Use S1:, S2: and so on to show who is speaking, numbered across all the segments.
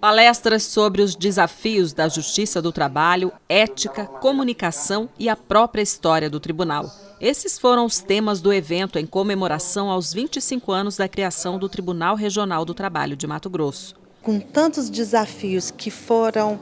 S1: Palestras sobre os desafios da justiça do trabalho, ética, comunicação e a própria história do tribunal. Esses foram os temas do evento em comemoração aos 25 anos da criação do Tribunal Regional do Trabalho de Mato Grosso.
S2: Com tantos desafios que foram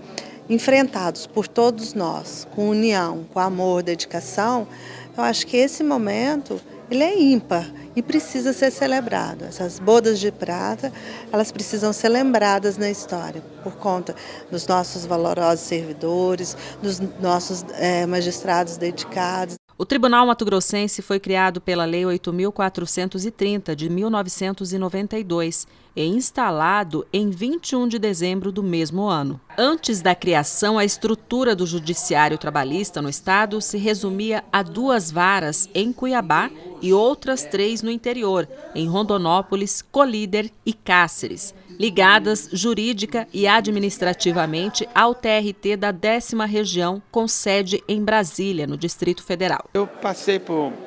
S2: enfrentados por todos nós, com união, com amor, dedicação, eu acho que esse momento ele é ímpar e precisa ser celebrado. Essas bodas de prata, elas precisam ser lembradas na história, por conta dos nossos valorosos servidores, dos nossos é, magistrados dedicados.
S1: O Tribunal Mato Grossense foi criado pela Lei 8.430 de 1992 e instalado em 21 de dezembro do mesmo ano. Antes da criação, a estrutura do Judiciário Trabalhista no Estado se resumia a duas varas em Cuiabá e outras três no interior, em Rondonópolis, Colíder e Cáceres ligadas jurídica e administrativamente ao TRT da décima região, com sede em Brasília, no Distrito Federal.
S3: Eu passei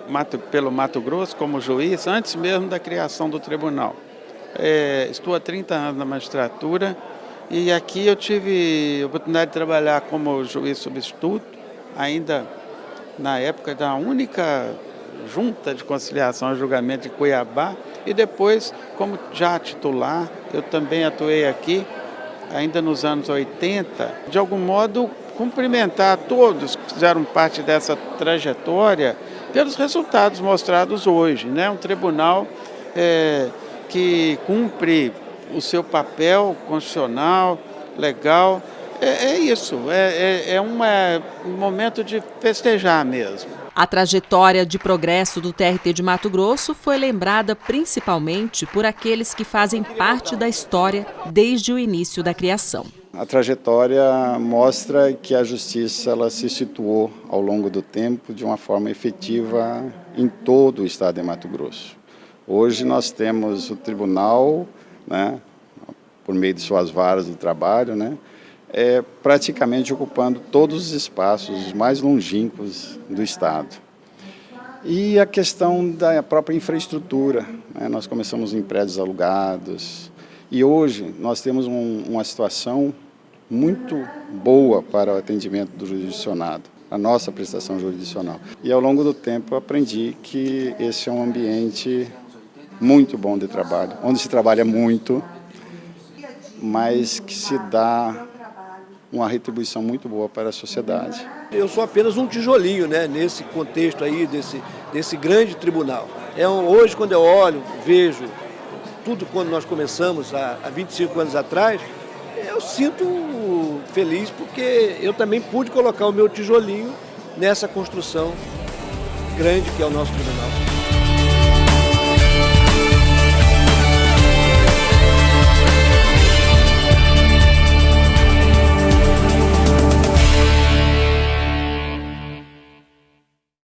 S3: Mato, pelo Mato Grosso como juiz antes mesmo da criação do tribunal. É, estou há 30 anos na magistratura e aqui eu tive a oportunidade de trabalhar como juiz substituto, ainda na época da única junta de conciliação e julgamento de Cuiabá, e depois, como já titular, eu também atuei aqui, ainda nos anos 80, de algum modo cumprimentar todos que fizeram parte dessa trajetória pelos resultados mostrados hoje. Né? Um tribunal é, que cumpre o seu papel constitucional, legal. É, é isso, é, é, é uma, um momento de festejar mesmo.
S1: A trajetória de progresso do TRT de Mato Grosso foi lembrada principalmente por aqueles que fazem parte da história desde o início da criação.
S4: A trajetória mostra que a justiça ela se situou ao longo do tempo de uma forma efetiva em todo o estado de Mato Grosso. Hoje nós temos o tribunal, né, por meio de suas varas do trabalho, né, é, praticamente ocupando todos os espaços mais longínquos do Estado. E a questão da própria infraestrutura, né? nós começamos em prédios alugados e hoje nós temos um, uma situação muito boa para o atendimento do jurisdicionado, a nossa prestação jurisdicional. E ao longo do tempo aprendi que esse é um ambiente muito bom de trabalho, onde se trabalha muito, mas que se dá uma retribuição muito boa para a sociedade.
S5: Eu sou apenas um tijolinho né, nesse contexto aí, desse, desse grande tribunal. É um, hoje, quando eu olho, vejo tudo quando nós começamos há, há 25 anos atrás, eu sinto feliz porque eu também pude colocar o meu tijolinho nessa construção grande que é o nosso tribunal.